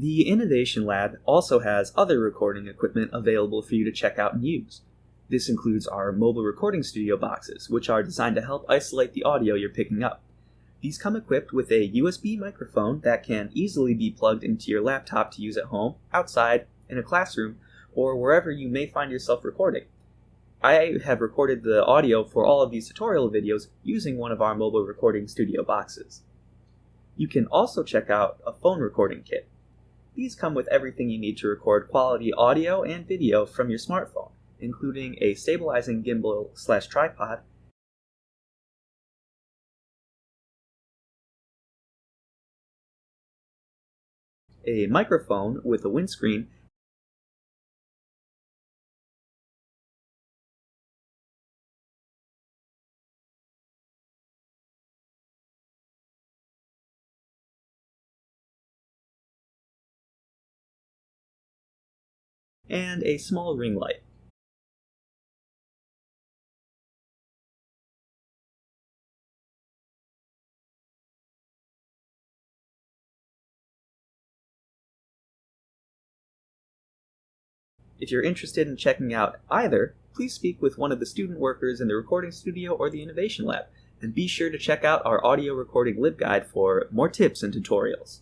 The Innovation Lab also has other recording equipment available for you to check out and use. This includes our mobile recording studio boxes, which are designed to help isolate the audio you're picking up. These come equipped with a USB microphone that can easily be plugged into your laptop to use at home, outside, in a classroom, or wherever you may find yourself recording. I have recorded the audio for all of these tutorial videos using one of our mobile recording studio boxes. You can also check out a phone recording kit. These come with everything you need to record quality audio and video from your smartphone, including a stabilizing gimbal slash tripod, a microphone with a windscreen, and a small ring light. If you're interested in checking out either, please speak with one of the student workers in the recording studio or the Innovation Lab, and be sure to check out our audio recording LibGuide for more tips and tutorials.